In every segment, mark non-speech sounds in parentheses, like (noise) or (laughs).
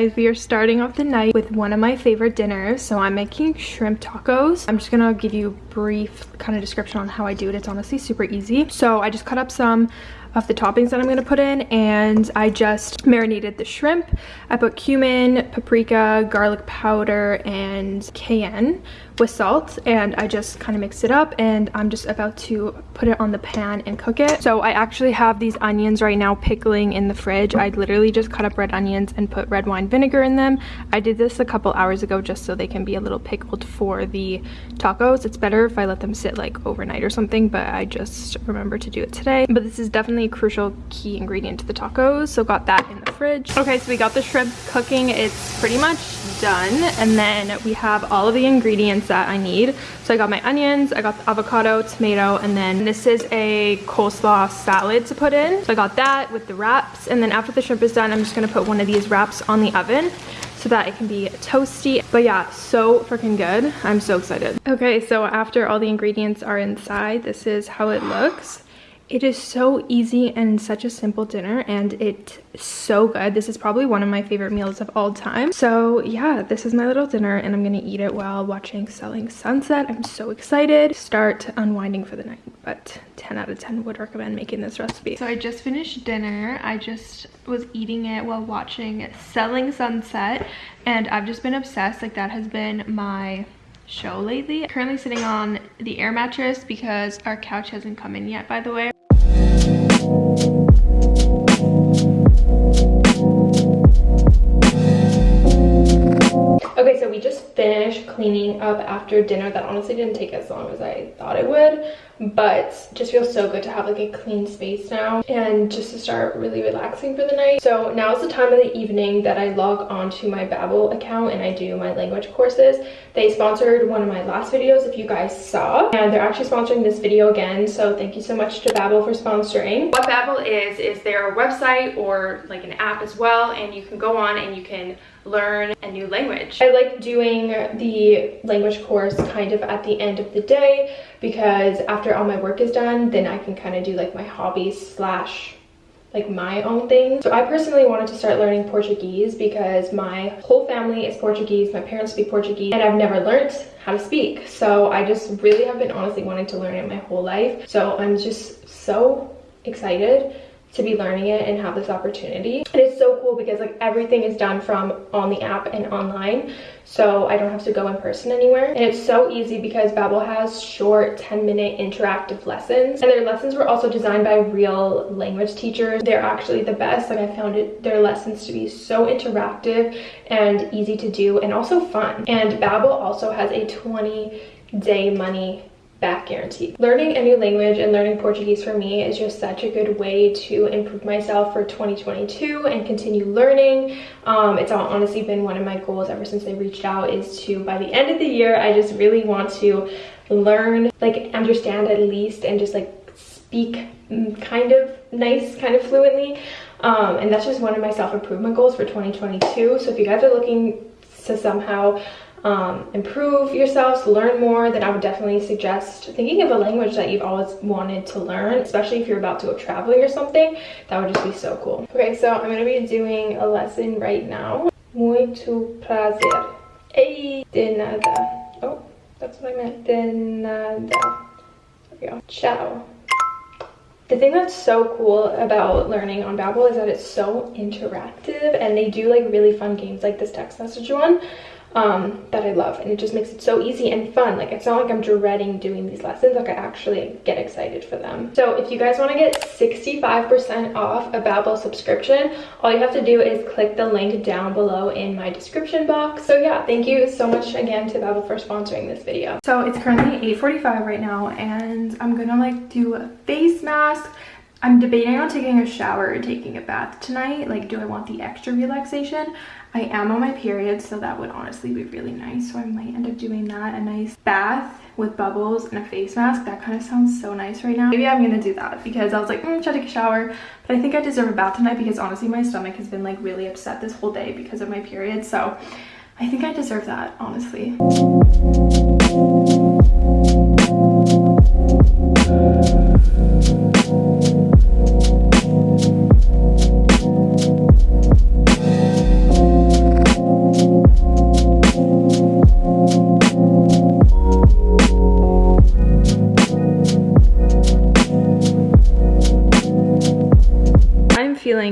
Guys, we are starting off the night with one of my favorite dinners. So I'm making shrimp tacos. I'm just gonna give you brief kind of description on how I do it. It's honestly super easy. So I just cut up some of the toppings that I'm gonna put in and I just marinated the shrimp. I put cumin, paprika, garlic powder, and cayenne with salt and I just kind of mixed it up and I'm just about to put it on the pan and cook it. So I actually have these onions right now pickling in the fridge. I literally just cut up red onions and put red wine vinegar in them. I did this a couple hours ago just so they can be a little pickled for the tacos. It's better if I let them sit like overnight or something but I just remember to do it today. But this is definitely a crucial key ingredient to the tacos so got that in the fridge. Okay so we got the shrimp cooking. It's pretty much done and then we have all of the ingredients that I need. So I got my onions, I got the avocado, tomato, and then this is a coleslaw salad to put in. So I got that with the wraps. And then after the shrimp is done, I'm just gonna put one of these wraps on the oven so that it can be toasty. But yeah, so freaking good. I'm so excited. Okay, so after all the ingredients are inside, this is how it looks. It is so easy and such a simple dinner and it's so good. This is probably one of my favorite meals of all time. So yeah, this is my little dinner and I'm gonna eat it while watching Selling Sunset. I'm so excited. Start unwinding for the night, but 10 out of 10 would recommend making this recipe. So I just finished dinner. I just was eating it while watching Selling Sunset and I've just been obsessed. Like that has been my show lately. Currently sitting on the air mattress because our couch hasn't come in yet, by the way. Finished cleaning up after dinner. That honestly didn't take as long as I thought it would, but just feels so good to have like a clean space now and just to start really relaxing for the night. So now is the time of the evening that I log onto my Babbel account and I do my language courses. They sponsored one of my last videos if you guys saw, and they're actually sponsoring this video again. So thank you so much to Babbel for sponsoring. What Babbel is, is their website or like an app as well, and you can go on and you can learn a new language. I like doing the language course kind of at the end of the day because after all my work is done, then I can kind of do like my hobbies slash like my own thing. So I personally wanted to start learning Portuguese because my whole family is Portuguese, my parents speak Portuguese, and I've never learned how to speak. So I just really have been honestly wanting to learn it my whole life. So I'm just so excited to be learning it and have this opportunity. And it's so cool because like everything is done from on the app and online. So I don't have to go in person anywhere. And it's so easy because Babbel has short 10 minute interactive lessons. And their lessons were also designed by real language teachers. They're actually the best. Like I found it, their lessons to be so interactive and easy to do and also fun. And Babbel also has a 20 day money back guarantee. Learning a new language and learning Portuguese for me is just such a good way to improve myself for 2022 and continue learning. Um, it's honestly been one of my goals ever since I reached out is to, by the end of the year, I just really want to learn, like understand at least and just like speak kind of nice, kind of fluently. Um, and that's just one of my self-improvement goals for 2022. So if you guys are looking to somehow um, improve yourselves, learn more, then I would definitely suggest thinking of a language that you've always wanted to learn, especially if you're about to go traveling or something. That would just be so cool. Okay, so I'm going to be doing a lesson right now. Muito prazer. Ei, de nada. Oh, that's what I meant. De nada. There we go. Ciao. The thing that's so cool about learning on Babbel is that it's so interactive and they do like really fun games like this text message one um, that I love and it just makes it so easy and fun. Like it's not like I'm dreading doing these lessons, like I actually get excited for them. So if you guys want to get 65% off a Babbel subscription, all you have to do is click the link down below in my description box. So yeah, thank you so much again to Babbel for sponsoring this video. So it's currently 8.45 right now and I'm gonna like do a face mask I'm debating on taking a shower and taking a bath tonight. Like, do I want the extra relaxation? I am on my period, so that would honestly be really nice. So I might end up doing that. A nice bath with bubbles and a face mask. That kind of sounds so nice right now. Maybe I'm gonna do that because I was like, mm, should I take a shower? But I think I deserve a bath tonight because honestly, my stomach has been like really upset this whole day because of my period. So I think I deserve that, honestly.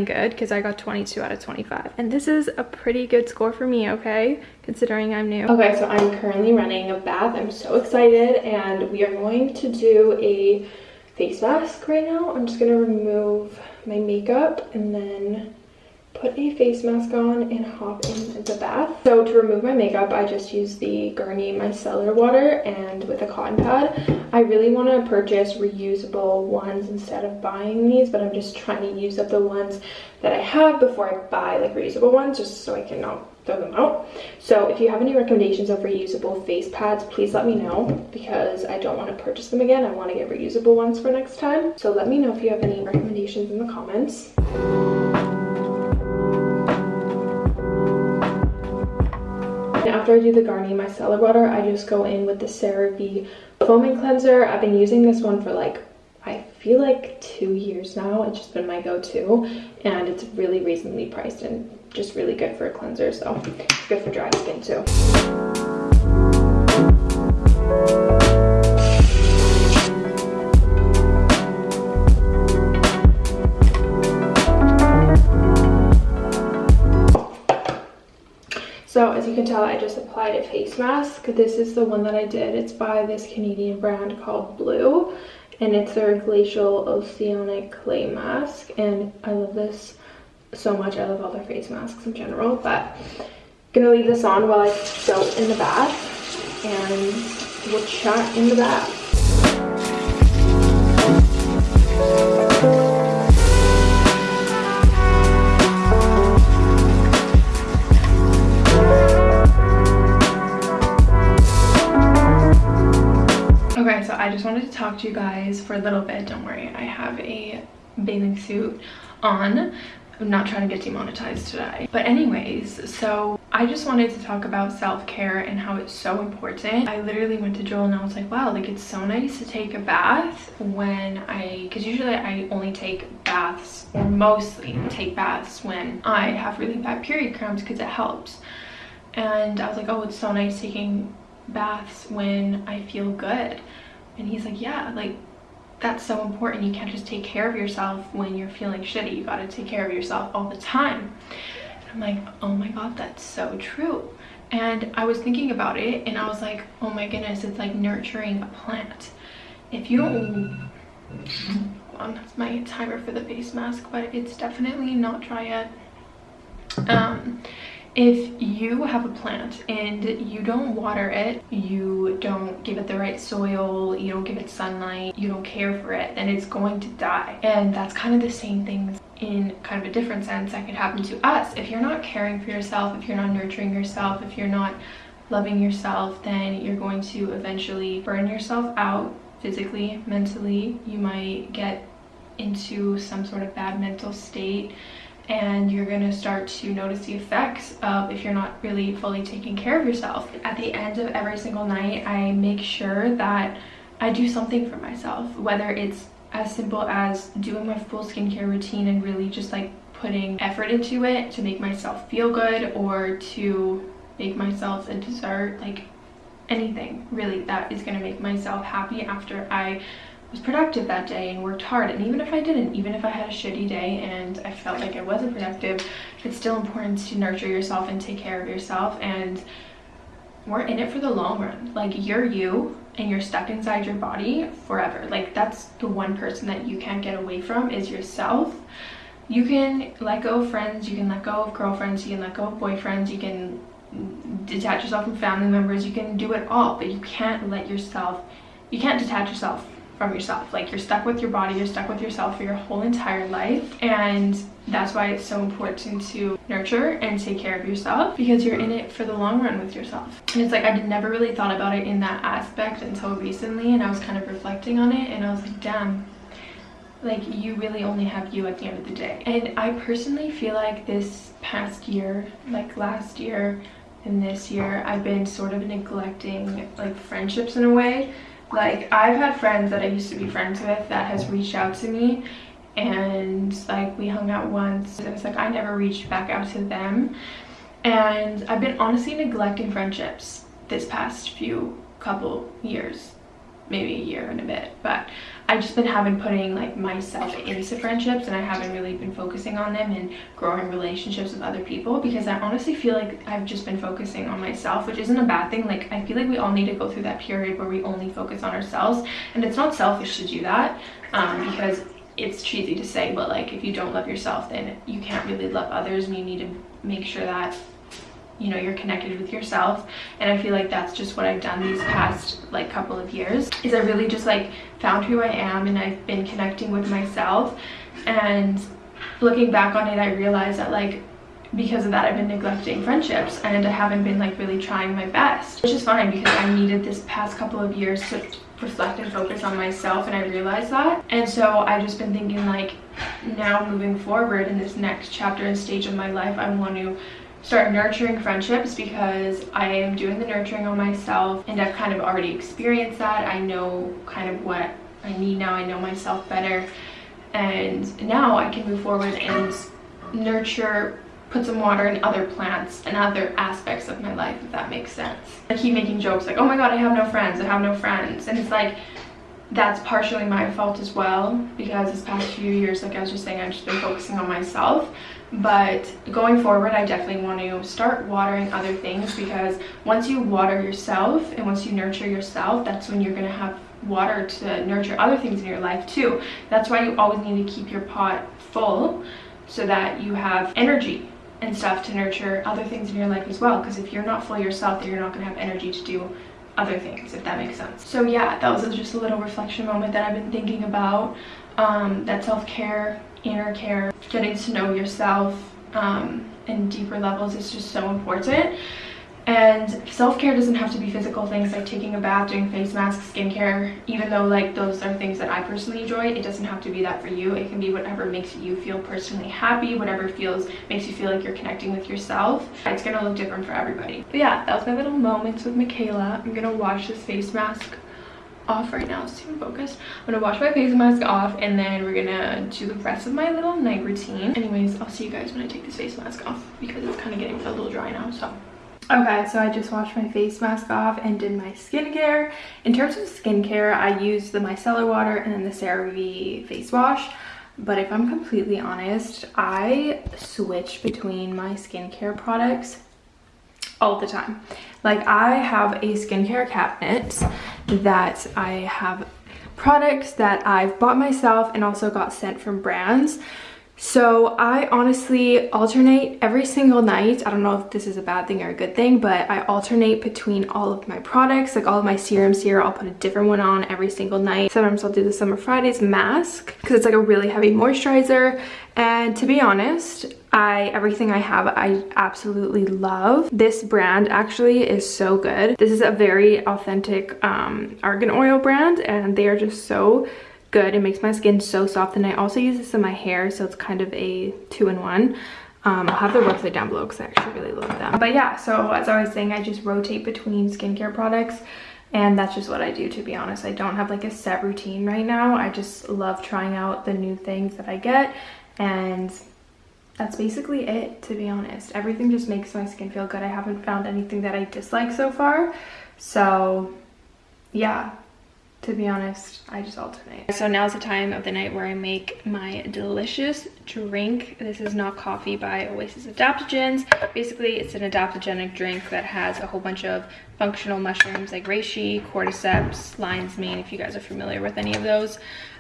Good because I got 22 out of 25. And this is a pretty good score for me, okay? Considering I'm new. Okay, so I'm currently running a bath. I'm so excited and we are going to do a face mask right now. I'm just gonna remove my makeup and then put a face mask on and hop in the bath. So to remove my makeup, I just use the Garnier Micellar Water and with a cotton pad. I really want to purchase reusable ones instead of buying these, but I'm just trying to use up the ones that I have before I buy like reusable ones just so I can not throw them out. So if you have any recommendations of reusable face pads, please let me know because I don't want to purchase them again. I want to get reusable ones for next time. So let me know if you have any recommendations in the comments. After I do the Garnier Micellar Water, I just go in with the CeraVe Foaming Cleanser. I've been using this one for like, I feel like two years now. It's just been my go-to and it's really reasonably priced and just really good for a cleanser. So it's good for dry skin too. So as you can tell, I just applied a face mask. This is the one that I did. It's by this Canadian brand called Blue. And it's their Glacial Oceanic Clay Mask. And I love this so much. I love all their face masks in general. But I'm gonna leave this on while I go in the bath. And we'll chat in the bath. I just wanted to talk to you guys for a little bit. Don't worry, I have a bathing suit on. I'm not trying to get demonetized today. But anyways, so I just wanted to talk about self-care and how it's so important. I literally went to Joel and I was like, wow, like it's so nice to take a bath when I, because usually I only take baths or mostly take baths when I have really bad period cramps because it helps. And I was like, oh, it's so nice taking baths when I feel good. And he's like, yeah, like that's so important. You can't just take care of yourself when you're feeling shitty. You gotta take care of yourself all the time. And I'm like, oh my God, that's so true. And I was thinking about it and I was like, oh my goodness, it's like nurturing a plant. If you don't, on, that's my timer for the face mask, but it's definitely not dry yet. Um, if you have a plant and you don't water it, you don't give it the right soil, you don't give it sunlight, you don't care for it, then it's going to die. And that's kind of the same thing in kind of a different sense that could happen to us. If you're not caring for yourself, if you're not nurturing yourself, if you're not loving yourself, then you're going to eventually burn yourself out physically, mentally. You might get into some sort of bad mental state and you're going to start to notice the effects of if you're not really fully taking care of yourself. At the end of every single night, I make sure that I do something for myself, whether it's as simple as doing my full skincare routine and really just like putting effort into it to make myself feel good or to make myself a dessert, like anything really that is going to make myself happy after I was productive that day and worked hard. And even if I didn't even if I had a shitty day and I felt like I wasn't productive it's still important to nurture yourself and take care of yourself. And we're in it for the long run. Like you're you and you're stuck inside your body forever. Like that's the one person that you can't get away from is yourself. You can let go of friends you can let go of girlfriends you can let go of boyfriends you can detach yourself from family members you can do it all but you can't let yourself you can't detach yourself from yourself. Like you're stuck with your body you're stuck with yourself for your whole entire life. And that's why it's so important to nurture and take care of yourself because you're in it for the long run with yourself. And it's like i never really thought about it in that aspect until recently and i was kind of reflecting on it and i was like damn like you really only have you at the end of the day. And i personally feel like this past year like last year and this year i've been sort of neglecting like friendships in a way like I've had friends that I used to be friends with that has reached out to me and like we hung out once and it's like I never reached back out to them. And I've been honestly neglecting friendships this past few couple years maybe a year and a bit but I've just been having putting like myself into friendships and I haven't really been focusing on them and growing relationships with other people because I honestly feel like I've just been focusing on myself, which isn't a bad thing. Like I feel like we all need to go through that period where we only focus on ourselves and it's not selfish to do that um, because it's cheesy to say, but like if you don't love yourself, then you can't really love others and you need to make sure that you know you're connected with yourself. And i feel like that's just what i've done these past like couple of years is i really just like found who i am and i've been connecting with myself. And looking back on it i realized that like because of that i've been neglecting friendships and i haven't been like really trying my best which is fine because i needed this past couple of years to reflect and focus on myself and i realized that. And so i've just been thinking like now moving forward in this next chapter and stage of my life i want to start nurturing friendships because I am doing the nurturing on myself and I've kind of already experienced that. I know kind of what I need now. I know myself better. And now I can move forward and nurture, put some water in other plants and other aspects of my life, if that makes sense. I keep making jokes like, oh my god, I have no friends, I have no friends. And it's like, that's partially my fault as well because this past few years, like I was just saying, I've just been focusing on myself. But going forward i definitely want to start watering other things because once you water yourself and once you nurture yourself that's when you're going to have water to nurture other things in your life too. That's why you always need to keep your pot full so that you have energy and stuff to nurture other things in your life as well. Because if you're not full yourself then you're not going to have energy to do other things if that makes sense so yeah that was just a little reflection moment that i've been thinking about um, that self-care inner care, getting to know yourself um, in deeper levels is just so important. And self-care doesn't have to be physical things like taking a bath, doing face masks, skincare. Even though like those are things that I personally enjoy, it doesn't have to be that for you. It can be whatever makes you feel personally happy, whatever feels makes you feel like you're connecting with yourself. It's gonna look different for everybody. But yeah, that was my little moments with Michaela. I'm gonna wash this face mask off right now so focused i'm gonna wash my face mask off and then we're gonna do the rest of my little night routine anyways i'll see you guys when i take this face mask off because it's kind of getting a little dry now so okay so i just washed my face mask off and did my skincare in terms of skincare i use the micellar water and then the cerave face wash but if i'm completely honest i switch between my skincare products all the time. Like I have a skincare cabinet that I have products that I've bought myself and also got sent from brands. So I honestly alternate every single night. I don't know if this is a bad thing or a good thing, but I alternate between all of my products, like all of my serums here. I'll put a different one on every single night. Sometimes I'll do the Summer Fridays mask because it's like a really heavy moisturizer. And to be honest, I everything I have I absolutely love. This brand actually is so good. This is a very authentic um, argan oil brand and they are just so good. It makes my skin so soft and I also use this in my hair so it's kind of a two-in-one. Um, I'll have the website down below because I actually really love them. But yeah, so as I was saying, I just rotate between skincare products and that's just what I do to be honest. I don't have like a set routine right now. I just love trying out the new things that I get and that's basically it to be honest. Everything just makes my skin feel good. I haven't found anything that I dislike so far. So yeah, to be honest i just alternate. So now's the time of the night where i make my delicious drink. This is not coffee by oasis adaptogens. Basically it's an adaptogenic drink that has a whole bunch of functional mushrooms like reishi cordyceps lion's mane if you guys are familiar with any of those.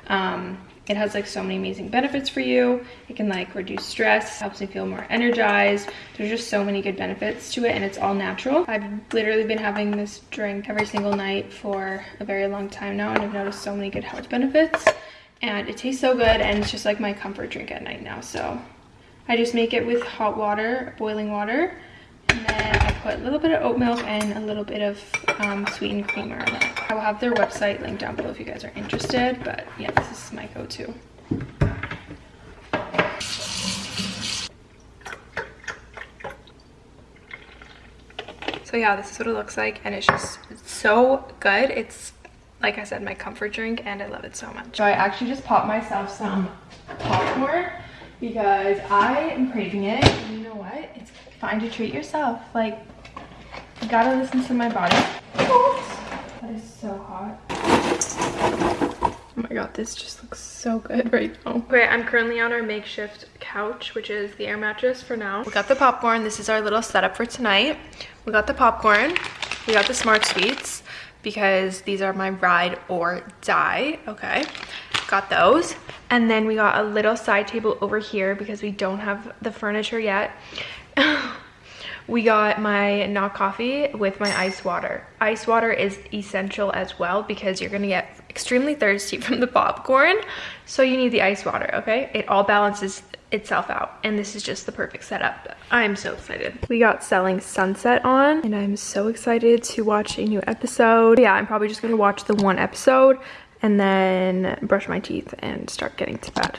Um, it has like so many amazing benefits for you. It can like reduce stress, helps me feel more energized. There's just so many good benefits to it and it's all natural. I've literally been having this drink every single night for a very long time now and I've noticed so many good health benefits. And it tastes so good and it's just like my comfort drink at night now. So I just make it with hot water, boiling water. And then I put a little bit of oat milk and a little bit of um, sweetened creamer in it. I will have their website linked down below if you guys are interested, but yeah, this is my go-to. So yeah, this is what it looks like and it's just so good. It's, like I said, my comfort drink and I love it so much. So I actually just popped myself some popcorn because I am craving it. And you know what? It's fine to treat yourself. Like, you gotta listen to my body. That is so hot. Oh my god, this just looks so good right now. Okay, I'm currently on our makeshift couch, which is the air mattress for now. We got the popcorn. This is our little setup for tonight. We got the popcorn. We got the Smart Sweets because these are my ride or die, okay? Got those. And then we got a little side table over here because we don't have the furniture yet. (laughs) we got my not coffee with my ice water. Ice water is essential as well because you're gonna get extremely thirsty (laughs) from the popcorn. So you need the ice water, okay? It all balances itself out and this is just the perfect setup. I'm so excited. We got Selling Sunset on and I'm so excited to watch a new episode. Yeah, I'm probably just gonna watch the one episode and then brush my teeth and start getting to bed.